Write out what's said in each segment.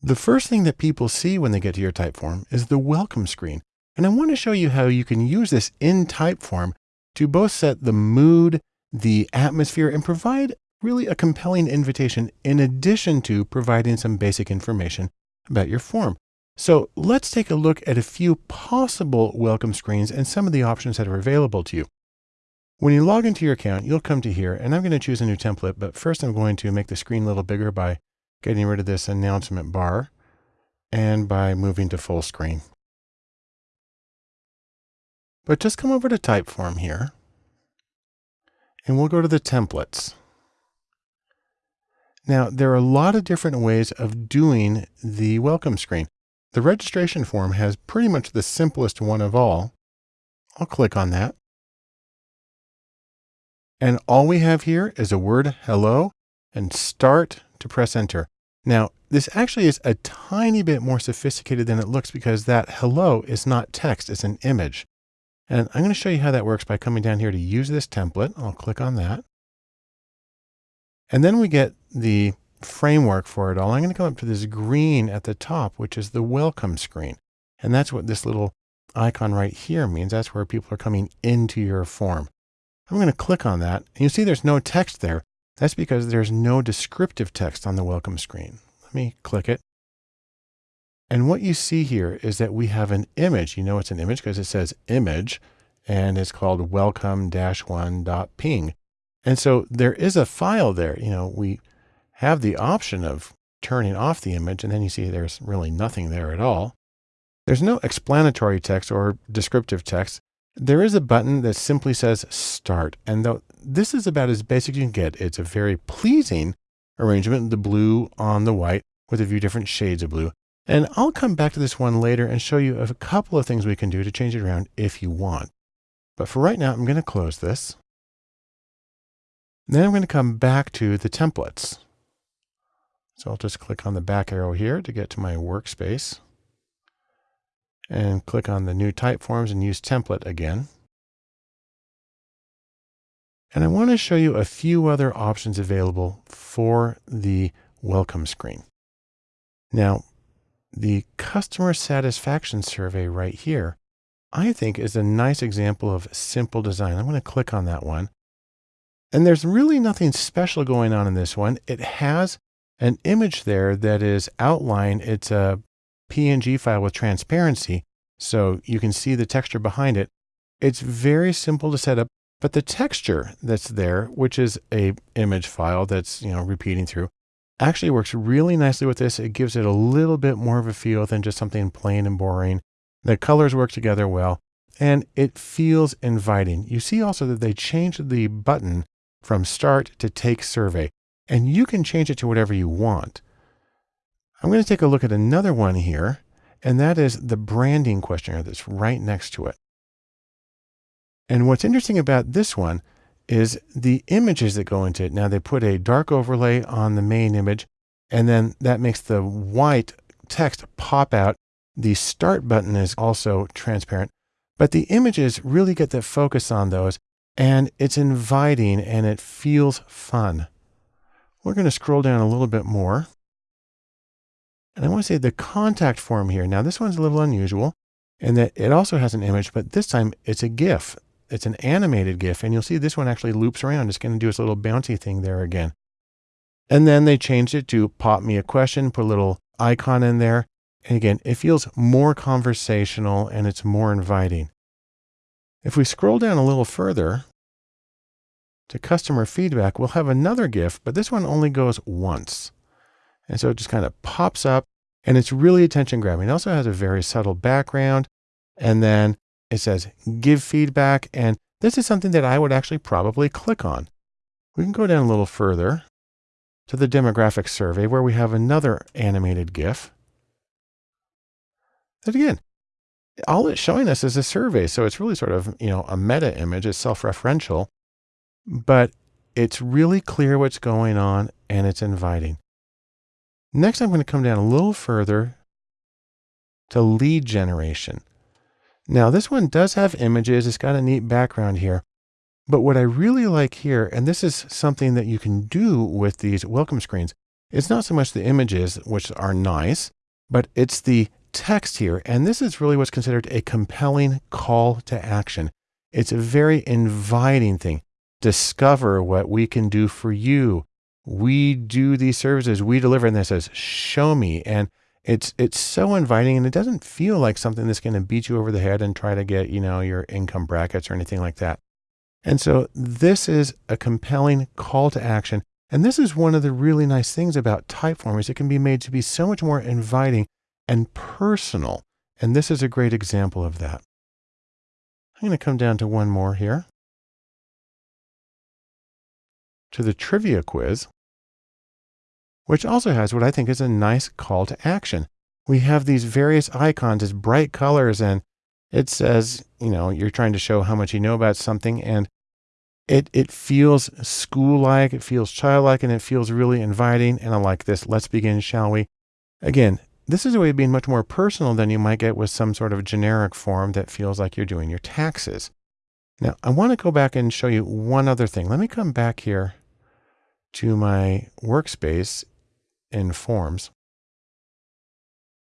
The first thing that people see when they get to your Typeform is the welcome screen. And I want to show you how you can use this in Typeform to both set the mood, the atmosphere, and provide really a compelling invitation in addition to providing some basic information about your form. So let's take a look at a few possible welcome screens and some of the options that are available to you. When you log into your account, you'll come to here and I'm going to choose a new template, but first I'm going to make the screen a little bigger by getting rid of this announcement bar and by moving to full screen. But just come over to Typeform here and we'll go to the templates. Now, there are a lot of different ways of doing the welcome screen. The registration form has pretty much the simplest one of all. I'll click on that. And all we have here is a word hello and start to press enter. Now, this actually is a tiny bit more sophisticated than it looks because that hello is not text, it's an image. And I'm going to show you how that works by coming down here to use this template. I'll click on that. And then we get the framework for it all. I'm going to come up to this green at the top, which is the welcome screen. And that's what this little icon right here means. That's where people are coming into your form. I'm going to click on that. And you see there's no text there. That's because there's no descriptive text on the welcome screen. Let me click it. And what you see here is that we have an image. You know it's an image because it says image and it's called welcome-one.png. And so there is a file there. You know, we have the option of turning off the image and then you see there's really nothing there at all. There's no explanatory text or descriptive text. There is a button that simply says start. And though this is about as basic as you can get, it's a very pleasing arrangement, the blue on the white with a few different shades of blue. And I'll come back to this one later and show you a couple of things we can do to change it around if you want. But for right now, I'm going to close this. Then I'm going to come back to the templates. So I'll just click on the back arrow here to get to my workspace and click on the new Typeforms and use template again. And I want to show you a few other options available for the welcome screen. Now, the customer satisfaction survey right here, I think is a nice example of simple design. I'm going to click on that one. And there's really nothing special going on in this one. It has an image there that is outlined. It's a PNG file with transparency, so you can see the texture behind it. It's very simple to set up, but the texture that's there, which is a image file that's, you know, repeating through, actually works really nicely with this. It gives it a little bit more of a feel than just something plain and boring. The colors work together well, and it feels inviting. You see also that they changed the button from start to take survey, and you can change it to whatever you want. I'm going to take a look at another one here and that is the branding questionnaire that's right next to it. And what's interesting about this one is the images that go into it. Now they put a dark overlay on the main image, and then that makes the white text pop out. The start button is also transparent, but the images really get the focus on those and it's inviting and it feels fun. We're going to scroll down a little bit more. And I want to say the contact form here. Now this one's a little unusual in that it also has an image, but this time it's a GIF. It's an animated GIF. And you'll see this one actually loops around. It's going to do its little bouncy thing there again. And then they changed it to pop me a question, put a little icon in there. And again, it feels more conversational and it's more inviting. If we scroll down a little further to customer feedback, we'll have another GIF, but this one only goes once. And so it just kind of pops up and it's really attention grabbing. It also has a very subtle background. And then it says give feedback. And this is something that I would actually probably click on. We can go down a little further to the demographic survey where we have another animated GIF. That again, all it's showing us is a survey. So it's really sort of, you know, a meta image. It's self-referential, but it's really clear what's going on and it's inviting. Next, I'm going to come down a little further to lead generation. Now this one does have images. It's got a neat background here. But what I really like here, and this is something that you can do with these welcome screens, it's not so much the images, which are nice, but it's the text here. And this is really what's considered a compelling call to action. It's a very inviting thing. Discover what we can do for you. We do these services, we deliver, and this says, show me. And it's it's so inviting and it doesn't feel like something that's going to beat you over the head and try to get, you know, your income brackets or anything like that. And so this is a compelling call to action. And this is one of the really nice things about Typeform is it can be made to be so much more inviting and personal. And this is a great example of that. I'm going to come down to one more here. To the trivia quiz which also has what I think is a nice call to action. We have these various icons as bright colors and it says, you know, you're trying to show how much you know about something and it, it feels school-like, it feels childlike, and it feels really inviting. And I like this. Let's begin, shall we? Again, this is a way of being much more personal than you might get with some sort of generic form that feels like you're doing your taxes. Now, I want to go back and show you one other thing. Let me come back here to my workspace in forms.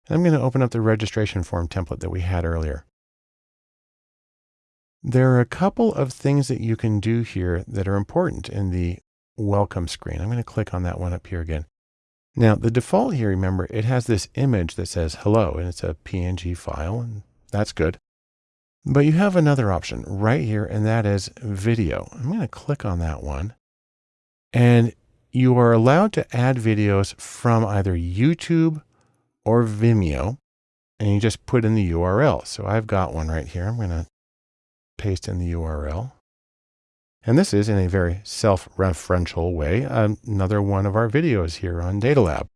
And I'm going to open up the registration form template that we had earlier. There are a couple of things that you can do here that are important in the welcome screen. I'm going to click on that one up here again. Now the default here, remember, it has this image that says hello and it's a PNG file and that's good. But you have another option right here and that is video. I'm going to click on that one and you are allowed to add videos from either YouTube or Vimeo, and you just put in the URL. So I've got one right here. I'm going to paste in the URL. And this is in a very self-referential way, another one of our videos here on Data Lab.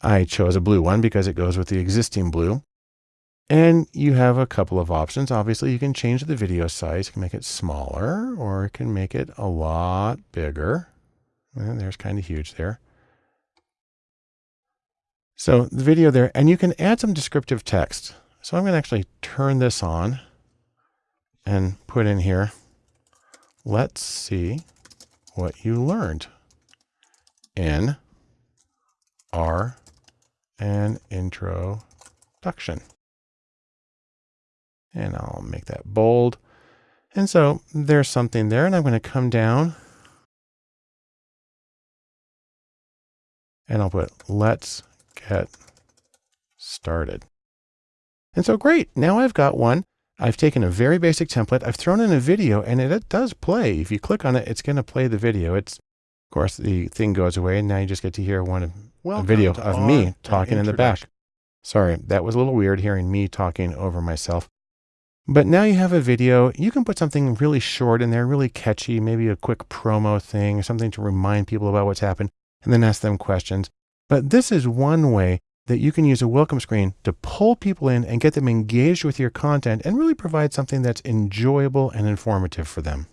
I chose a blue one because it goes with the existing blue. And you have a couple of options. Obviously, you can change the video size. You can make it smaller or you can make it a lot bigger. Well, there's kind of huge there. So the video there, and you can add some descriptive text. So I'm going to actually turn this on and put in here, let's see what you learned in R and introduction. And I'll make that bold. And so there's something there, and I'm going to come down and I'll put let's get started. And so great, now I've got one. I've taken a very basic template. I've thrown in a video and it, it does play. If you click on it, it's going to play the video. It's, of course, the thing goes away and now you just get to hear one of, a video of me talking in the back. Sorry, that was a little weird hearing me talking over myself. But now you have a video. You can put something really short in there, really catchy, maybe a quick promo thing, something to remind people about what's happened and then ask them questions. But this is one way that you can use a welcome screen to pull people in and get them engaged with your content and really provide something that's enjoyable and informative for them.